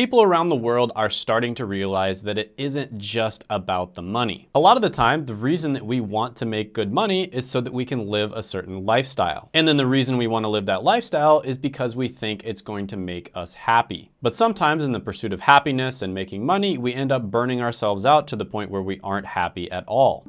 People around the world are starting to realize that it isn't just about the money. A lot of the time, the reason that we want to make good money is so that we can live a certain lifestyle. And then the reason we want to live that lifestyle is because we think it's going to make us happy. But sometimes in the pursuit of happiness and making money, we end up burning ourselves out to the point where we aren't happy at all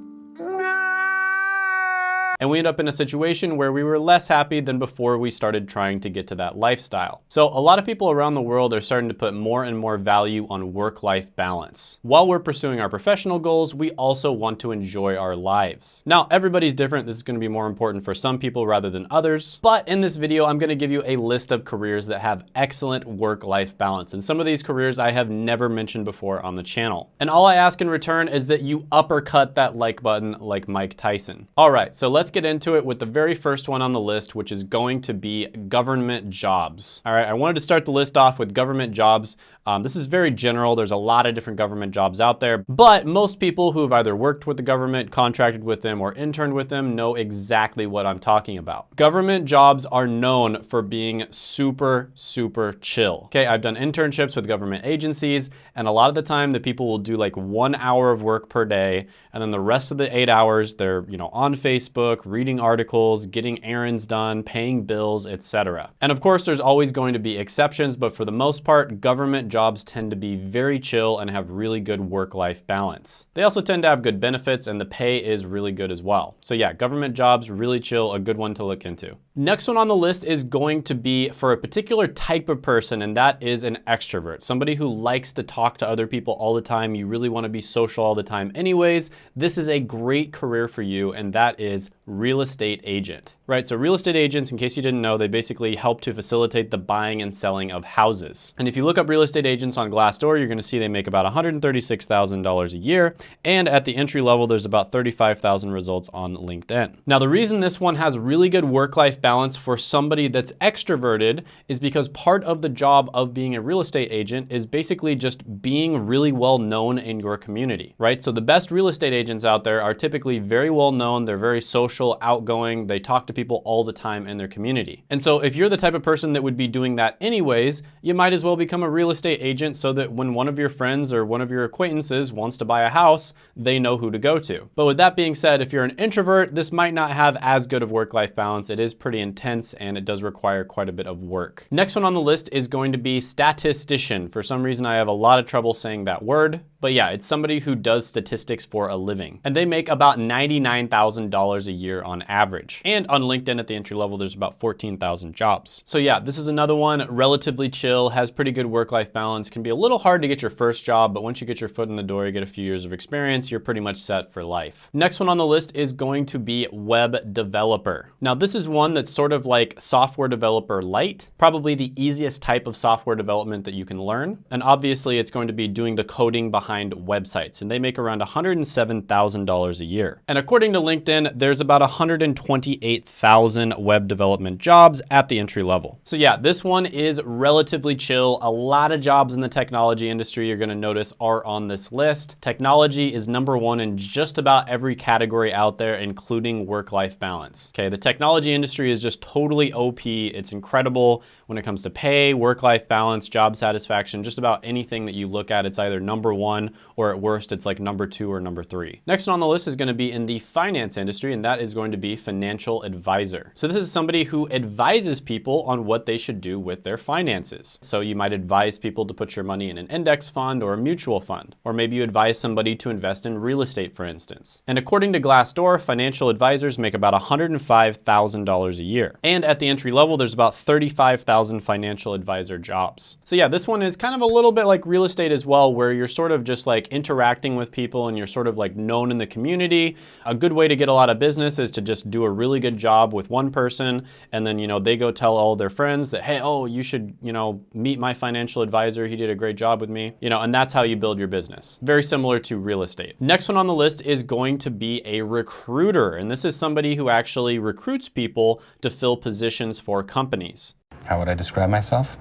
and we end up in a situation where we were less happy than before we started trying to get to that lifestyle. So a lot of people around the world are starting to put more and more value on work-life balance. While we're pursuing our professional goals, we also want to enjoy our lives. Now, everybody's different. This is gonna be more important for some people rather than others. But in this video, I'm gonna give you a list of careers that have excellent work-life balance. And some of these careers I have never mentioned before on the channel. And all I ask in return is that you uppercut that like button like Mike Tyson. All right, so let's get into it with the very first one on the list, which is going to be government jobs. All right, I wanted to start the list off with government jobs. Um, this is very general. There's a lot of different government jobs out there, but most people who have either worked with the government, contracted with them, or interned with them know exactly what I'm talking about. Government jobs are known for being super, super chill. Okay, I've done internships with government agencies, and a lot of the time the people will do like one hour of work per day, and then the rest of the eight hours, they're, you know, on Facebook, reading articles, getting errands done, paying bills, etc. And of course, there's always going to be exceptions, but for the most part, government jobs tend to be very chill and have really good work-life balance. They also tend to have good benefits and the pay is really good as well. So yeah, government jobs, really chill, a good one to look into. Next one on the list is going to be for a particular type of person, and that is an extrovert. Somebody who likes to talk to other people all the time. You really wanna be social all the time anyways. This is a great career for you, and that is real estate agent, right? So real estate agents, in case you didn't know, they basically help to facilitate the buying and selling of houses. And if you look up real estate agents on Glassdoor, you're gonna see they make about $136,000 a year. And at the entry level, there's about 35,000 results on LinkedIn. Now, the reason this one has really good work-life balance for somebody that's extroverted is because part of the job of being a real estate agent is basically just being really well known in your community, right? So the best real estate agents out there are typically very well known, they're very social, outgoing, they talk to people all the time in their community. And so if you're the type of person that would be doing that anyways, you might as well become a real estate agent so that when one of your friends or one of your acquaintances wants to buy a house, they know who to go to. But with that being said, if you're an introvert, this might not have as good of work-life balance. It is pretty intense and it does require quite a bit of work. Next one on the list is going to be statistician. For some reason, I have a lot of trouble saying that word, but yeah, it's somebody who does statistics for a living. And they make about $99,000 a year on average. And on LinkedIn at the entry level, there's about 14,000 jobs. So yeah, this is another one, relatively chill, has pretty good work-life balance, can be a little hard to get your first job, but once you get your foot in the door, you get a few years of experience, you're pretty much set for life. Next one on the list is going to be web developer. Now this is one that's sort of like software developer light, probably the easiest type of software development that you can learn. And obviously it's going to be doing the coding behind behind websites, and they make around $107,000 a year. And according to LinkedIn, there's about 128,000 web development jobs at the entry level. So yeah, this one is relatively chill. A lot of jobs in the technology industry you're gonna notice are on this list. Technology is number one in just about every category out there, including work-life balance. Okay, the technology industry is just totally OP. It's incredible when it comes to pay, work-life balance, job satisfaction, just about anything that you look at, it's either number one one, or at worst, it's like number two or number three. Next on the list is gonna be in the finance industry, and that is going to be financial advisor. So this is somebody who advises people on what they should do with their finances. So you might advise people to put your money in an index fund or a mutual fund, or maybe you advise somebody to invest in real estate, for instance. And according to Glassdoor, financial advisors make about $105,000 a year. And at the entry level, there's about 35,000 financial advisor jobs. So yeah, this one is kind of a little bit like real estate as well, where you're sort of just like interacting with people and you're sort of like known in the community. A good way to get a lot of business is to just do a really good job with one person and then, you know, they go tell all their friends that, hey, oh, you should, you know, meet my financial advisor. He did a great job with me, you know, and that's how you build your business. Very similar to real estate. Next one on the list is going to be a recruiter. And this is somebody who actually recruits people to fill positions for companies. How would I describe myself?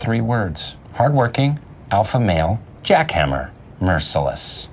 Three words, hardworking, alpha male, jackhammer merciless.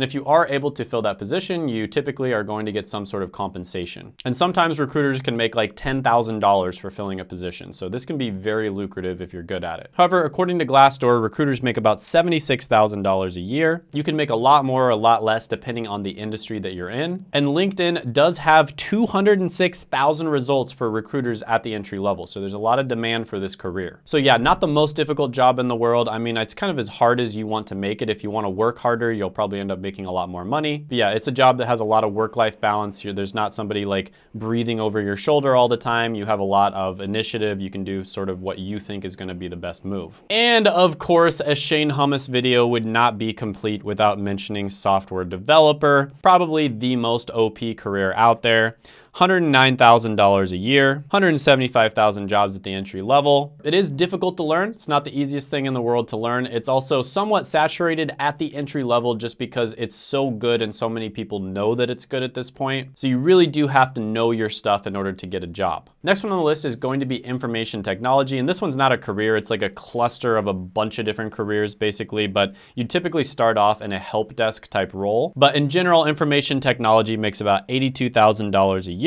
And if you are able to fill that position, you typically are going to get some sort of compensation. And sometimes recruiters can make like $10,000 for filling a position. So this can be very lucrative if you're good at it. However, according to Glassdoor, recruiters make about $76,000 a year. You can make a lot more or a lot less depending on the industry that you're in. And LinkedIn does have 206,000 results for recruiters at the entry level. So there's a lot of demand for this career. So yeah, not the most difficult job in the world. I mean, it's kind of as hard as you want to make it. If you want to work harder, you'll probably end up making a lot more money. But yeah, it's a job that has a lot of work-life balance. Here, there's not somebody like breathing over your shoulder all the time. You have a lot of initiative. You can do sort of what you think is going to be the best move. And of course, a Shane Hummus video would not be complete without mentioning software developer, probably the most OP career out there. $109,000 a year, 175,000 jobs at the entry level. It is difficult to learn. It's not the easiest thing in the world to learn. It's also somewhat saturated at the entry level just because it's so good and so many people know that it's good at this point. So you really do have to know your stuff in order to get a job. Next one on the list is going to be information technology. And this one's not a career. It's like a cluster of a bunch of different careers basically, but you typically start off in a help desk type role. But in general, information technology makes about $82,000 a year.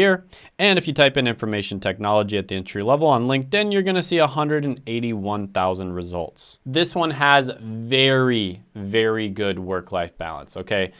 And if you type in information technology at the entry level on LinkedIn, you're gonna see 181,000 results. This one has very, very good work-life balance, okay?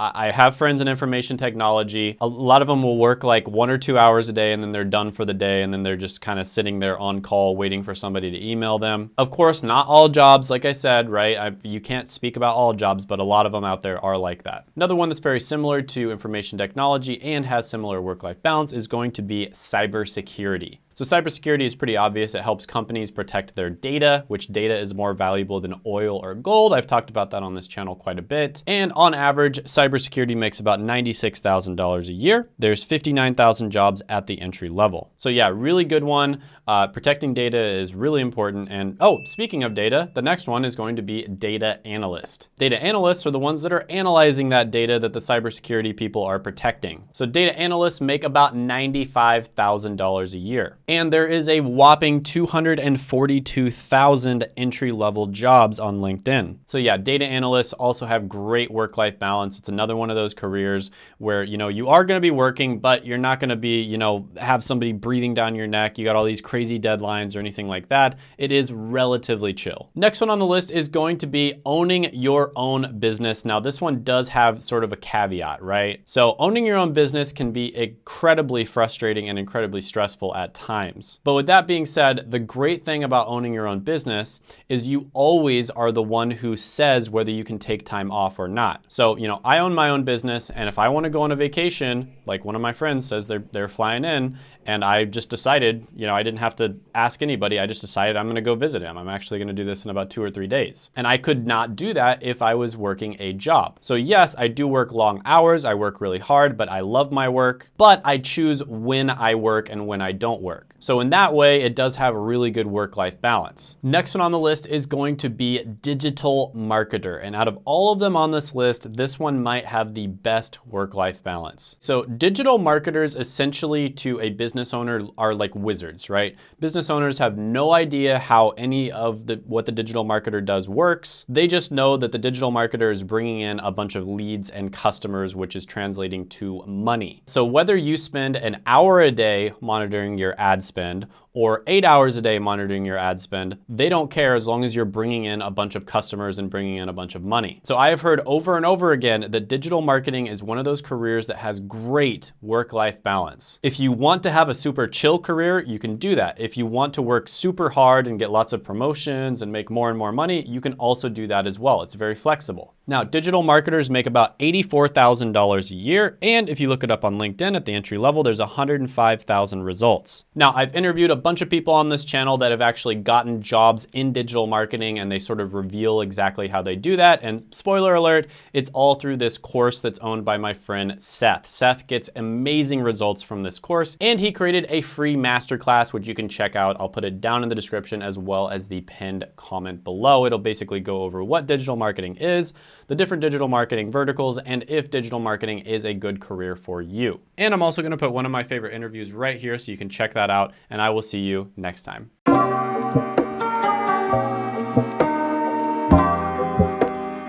I have friends in information technology. A lot of them will work like one or two hours a day and then they're done for the day and then they're just kind of sitting there on call waiting for somebody to email them. Of course, not all jobs, like I said, right? I, you can't speak about all jobs, but a lot of them out there are like that. Another one that's very similar to information technology and has similar work-life balance is going to be cybersecurity. So cybersecurity is pretty obvious. It helps companies protect their data, which data is more valuable than oil or gold. I've talked about that on this channel quite a bit. And on average, cybersecurity makes about $96,000 a year. There's 59,000 jobs at the entry level. So yeah, really good one. Uh, protecting data is really important. And oh, speaking of data, the next one is going to be data analyst. Data analysts are the ones that are analyzing that data that the cybersecurity people are protecting. So data analysts make about $95,000 a year and there is a whopping 242,000 entry-level jobs on LinkedIn. So yeah, data analysts also have great work-life balance. It's another one of those careers where, you know, you are gonna be working, but you're not gonna be, you know, have somebody breathing down your neck. You got all these crazy deadlines or anything like that. It is relatively chill. Next one on the list is going to be owning your own business. Now this one does have sort of a caveat, right? So owning your own business can be incredibly frustrating and incredibly stressful at times times. But with that being said, the great thing about owning your own business is you always are the one who says whether you can take time off or not. So, you know, I own my own business and if I want to go on a vacation, like one of my friends says they're, they're flying in and I just decided, you know, I didn't have to ask anybody. I just decided I'm going to go visit him. I'm actually going to do this in about two or three days. And I could not do that if I was working a job. So yes, I do work long hours. I work really hard, but I love my work, but I choose when I work and when I don't work. So in that way, it does have a really good work-life balance. Next one on the list is going to be digital marketer. And out of all of them on this list, this one might have the best work-life balance. So digital marketers essentially to a business owner are like wizards, right? Business owners have no idea how any of the what the digital marketer does works. They just know that the digital marketer is bringing in a bunch of leads and customers, which is translating to money. So whether you spend an hour a day monitoring your ad spend or eight hours a day monitoring your ad spend, they don't care as long as you're bringing in a bunch of customers and bringing in a bunch of money. So I have heard over and over again that digital marketing is one of those careers that has great work-life balance. If you want to have a super chill career, you can do that. If you want to work super hard and get lots of promotions and make more and more money, you can also do that as well. It's very flexible. Now, digital marketers make about $84,000 a year. And if you look it up on LinkedIn at the entry level, there's 105,000 results. Now, I've interviewed a bunch of people on this channel that have actually gotten jobs in digital marketing and they sort of reveal exactly how they do that. And spoiler alert, it's all through this course that's owned by my friend Seth. Seth gets amazing results from this course and he created a free masterclass, which you can check out. I'll put it down in the description as well as the pinned comment below. It'll basically go over what digital marketing is, the different digital marketing verticals, and if digital marketing is a good career for you. And I'm also gonna put one of my favorite interviews right here so you can check that out and I will see you next time.